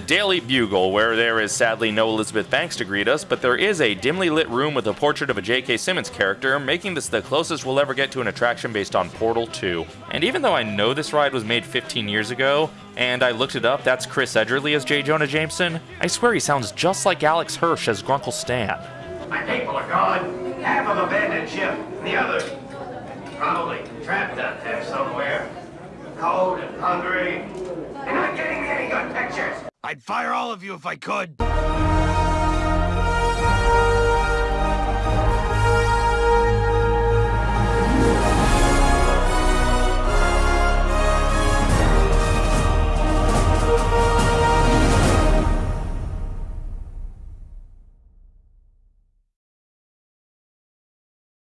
Daily Bugle, where there is sadly no Elizabeth Banks to greet us, but there is a dimly lit room with a portrait of a J.K. Simmons character, making this the closest we'll ever get to an attraction based on Portal 2. And even though I know this ride was made 15 years ago, and I looked it up, that's Chris Edgerly as J. Jonah Jameson, I swear he sounds just like Alex Hirsch as Grunkle Stan. My people are gone. Half of abandoned ship. The others probably trapped out there somewhere. Cold and hungry. You're not getting any good pictures. I'd fire all of you if I could.